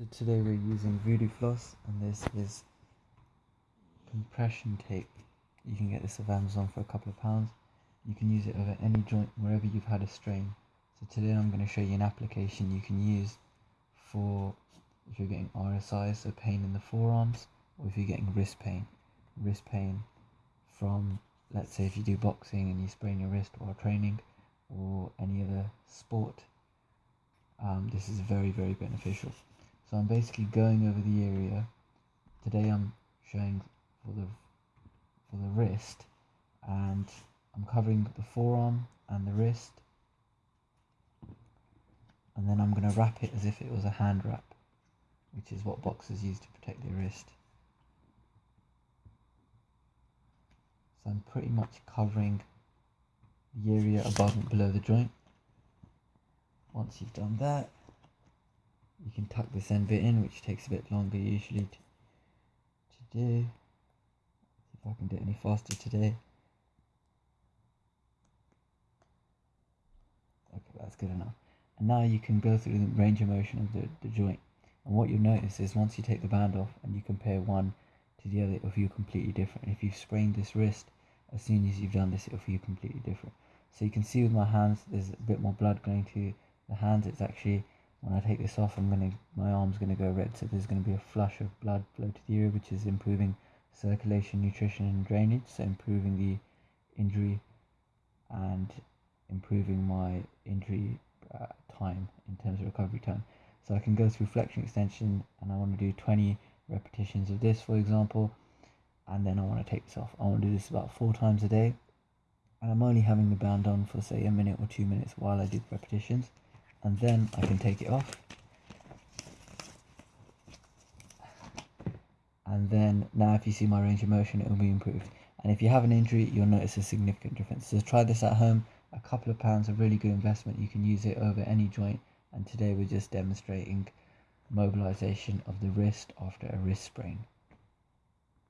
So today we're using Voodoo Floss and this is compression tape. You can get this off Amazon for a couple of pounds. You can use it over any joint wherever you've had a strain. So today I'm going to show you an application you can use for if you're getting RSI, so pain in the forearms, or if you're getting wrist pain. Wrist pain from, let's say if you do boxing and you sprain your wrist while training, or any other sport, um, this is very, very beneficial. So I'm basically going over the area. Today I'm showing for the for the wrist and I'm covering the forearm and the wrist and then I'm going to wrap it as if it was a hand wrap which is what boxers use to protect their wrist. So I'm pretty much covering the area above and below the joint. Once you've done that, you can tuck this end bit in which takes a bit longer usually to, to do if I can do it any faster today. Okay that's good enough. And now you can go through the range of motion of the, the joint. And what you'll notice is once you take the band off and you compare one to the other it'll feel completely different. If you've sprained this wrist as soon as you've done this it'll feel completely different. So you can see with my hands there's a bit more blood going to the hands. It's actually when I take this off I'm gonna my arm's gonna go red so there's gonna be a flush of blood flow to the area which is improving circulation nutrition and drainage so improving the injury and improving my injury uh, time in terms of recovery time. So I can go through flexion extension and I want to do 20 repetitions of this for example and then I want to take this off. I want to do this about four times a day and I'm only having the band on for say a minute or two minutes while I do the repetitions and then I can take it off. And then now if you see my range of motion it will be improved. And if you have an injury you'll notice a significant difference. So try this at home. A couple of pounds a really good investment. You can use it over any joint. And today we're just demonstrating mobilization of the wrist after a wrist sprain